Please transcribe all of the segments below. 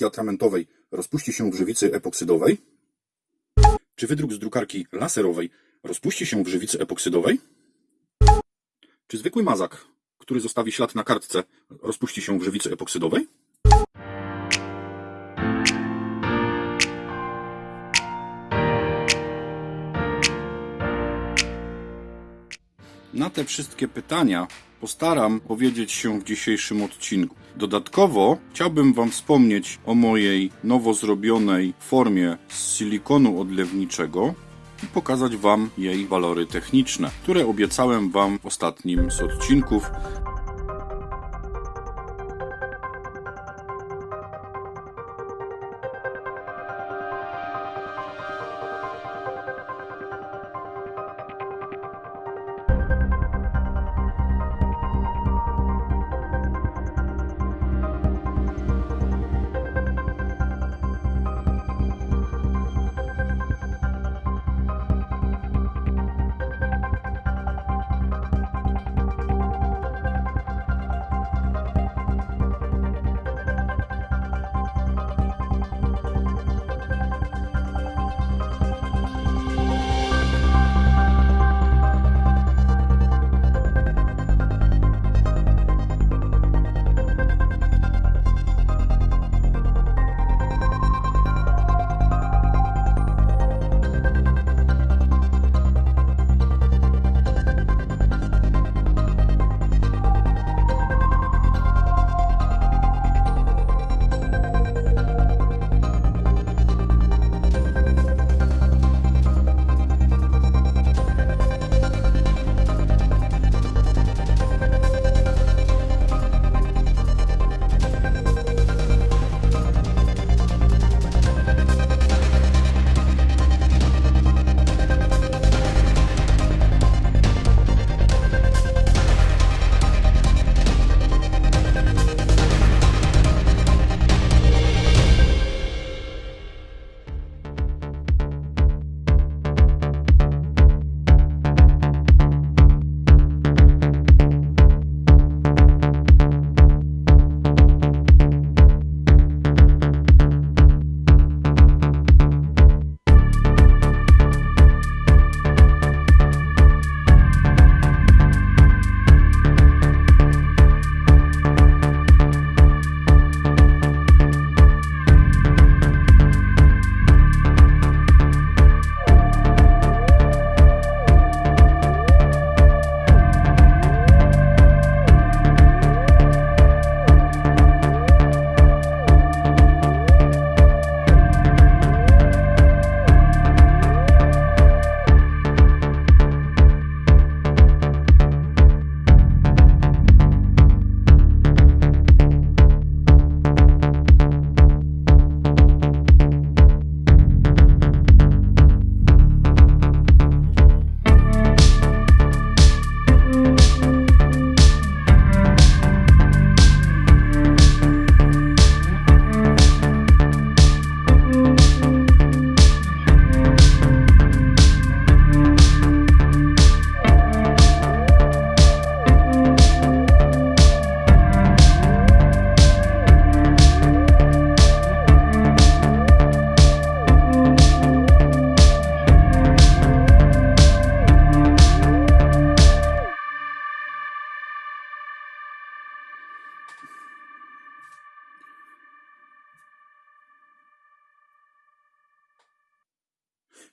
drukarki atramentowej rozpuści się w żywicy epoksydowej? Czy wydruk z drukarki laserowej rozpuści się w żywicy epoksydowej? Czy zwykły mazak, który zostawi ślad na kartce, rozpuści się w żywicy epoksydowej? Na te wszystkie pytania postaram powiedzieć się w dzisiejszym odcinku. Dodatkowo chciałbym Wam wspomnieć o mojej nowo zrobionej formie z silikonu odlewniczego i pokazać Wam jej walory techniczne, które obiecałem Wam w ostatnim z odcinków.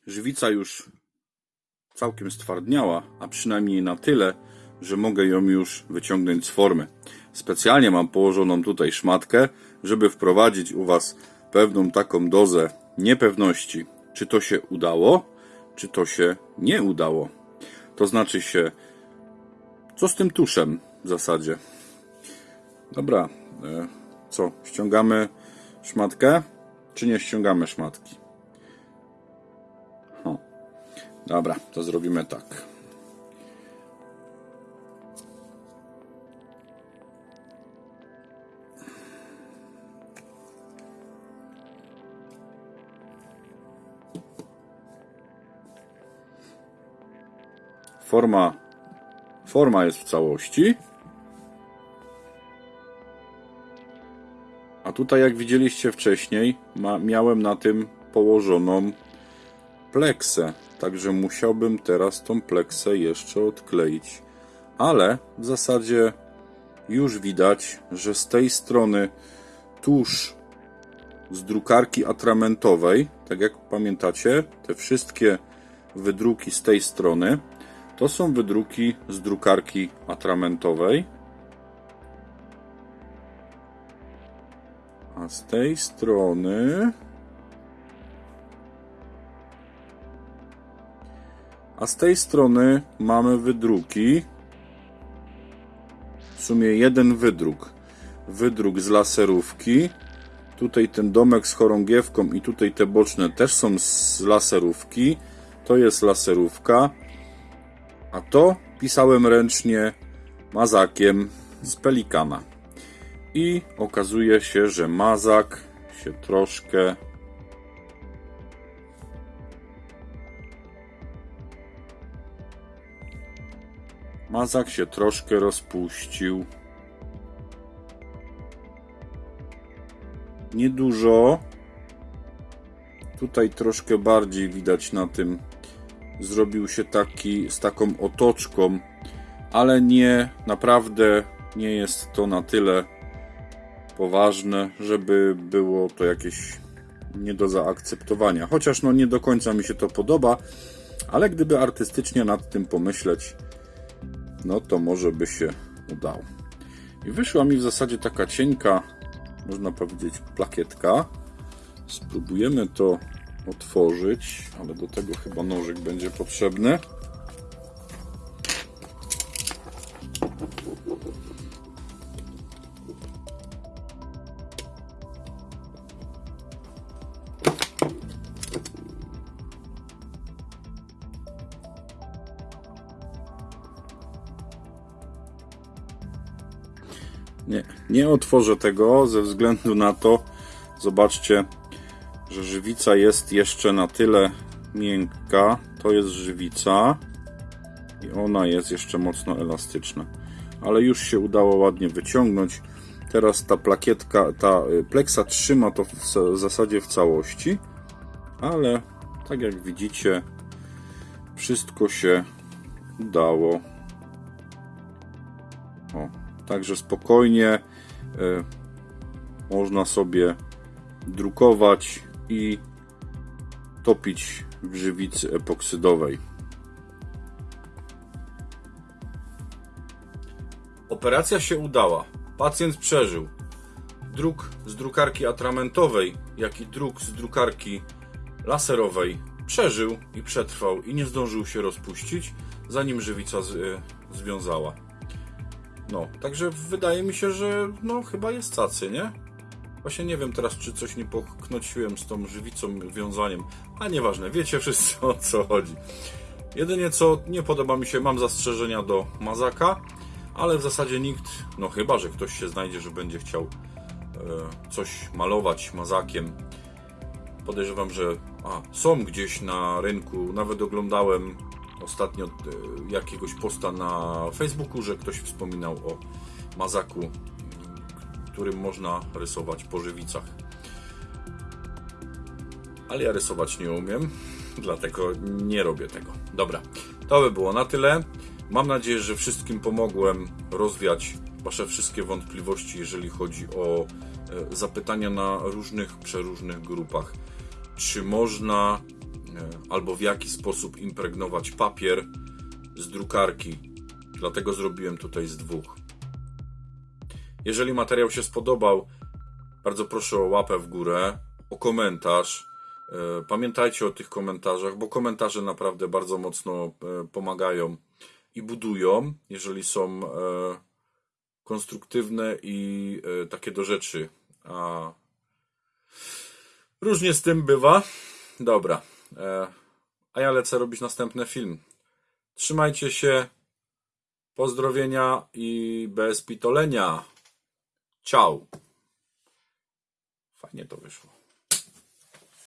Żywica już całkiem stwardniała, a przynajmniej na tyle, że mogę ją już wyciągnąć z formy. Specjalnie mam położoną tutaj szmatkę, żeby wprowadzić u Was pewną taką dozę niepewności, czy to się udało, czy to się nie udało. To znaczy się, co z tym tuszem w zasadzie. Dobra, e, co, ściągamy szmatkę, czy nie ściągamy szmatki? Dobra, to zrobimy tak. Forma, forma jest w całości. A tutaj jak widzieliście wcześniej, ma, miałem na tym położoną pleksę, także musiałbym teraz tą pleksę jeszcze odkleić. Ale w zasadzie już widać, że z tej strony tuż z drukarki atramentowej, tak jak pamiętacie, te wszystkie wydruki z tej strony to są wydruki z drukarki atramentowej. A z tej strony. A z tej strony mamy wydruki. W sumie jeden wydruk. Wydruk z laserówki. Tutaj ten domek z chorągiewką i tutaj te boczne też są z laserówki. To jest laserówka. A to pisałem ręcznie mazakiem z pelikana. I okazuje się, że mazak się troszkę Mazak się troszkę rozpuścił. Niedużo. Tutaj troszkę bardziej widać na tym. Zrobił się taki z taką otoczką, ale nie, naprawdę nie jest to na tyle poważne, żeby było to jakieś nie do zaakceptowania. Chociaż no nie do końca mi się to podoba, ale gdyby artystycznie nad tym pomyśleć, no to może by się udało. I wyszła mi w zasadzie taka cienka, można powiedzieć, plakietka. Spróbujemy to otworzyć, ale do tego chyba nożyk będzie potrzebny. Nie, nie otworzę tego ze względu na to, zobaczcie, że żywica jest jeszcze na tyle miękka. To jest żywica i ona jest jeszcze mocno elastyczna. Ale już się udało ładnie wyciągnąć. Teraz ta plakietka, ta y, pleksa trzyma to w zasadzie w całości, ale tak jak widzicie, wszystko się udało. Także spokojnie e, można sobie drukować i topić w żywicy epoksydowej. Operacja się udała. Pacjent przeżył. Druk z drukarki atramentowej, jak i druk z drukarki laserowej przeżył i przetrwał i nie zdążył się rozpuścić, zanim żywica y, związała. No, także wydaje mi się, że no chyba jest cacy, nie? Właśnie nie wiem teraz, czy coś nie poknociłem z tą żywicą, wiązaniem, a nieważne, wiecie wszyscy o co chodzi. Jedynie co nie podoba mi się, mam zastrzeżenia do mazaka, ale w zasadzie nikt, no chyba, że ktoś się znajdzie, że będzie chciał e, coś malować mazakiem. Podejrzewam, że a, są gdzieś na rynku, nawet oglądałem ostatnio e, jakiegoś posta na Facebooku, że ktoś wspominał o mazaku, którym można rysować po żywicach. Ale ja rysować nie umiem, dlatego nie robię tego. Dobra, to by było na tyle. Mam nadzieję, że wszystkim pomogłem rozwiać Wasze wszystkie wątpliwości, jeżeli chodzi o e, zapytania na różnych, przeróżnych grupach. Czy można albo w jaki sposób impregnować papier z drukarki. Dlatego zrobiłem tutaj z dwóch. Jeżeli materiał się spodobał, bardzo proszę o łapę w górę, o komentarz. E, pamiętajcie o tych komentarzach, bo komentarze naprawdę bardzo mocno e, pomagają i budują, jeżeli są konstruktywne i takie do rzeczy. A różnie z tym bywa. Dobra. E, a ja lecę robić następny film. Trzymajcie się. Pozdrowienia i bez pitolenia. Ciao. Fajnie to wyszło.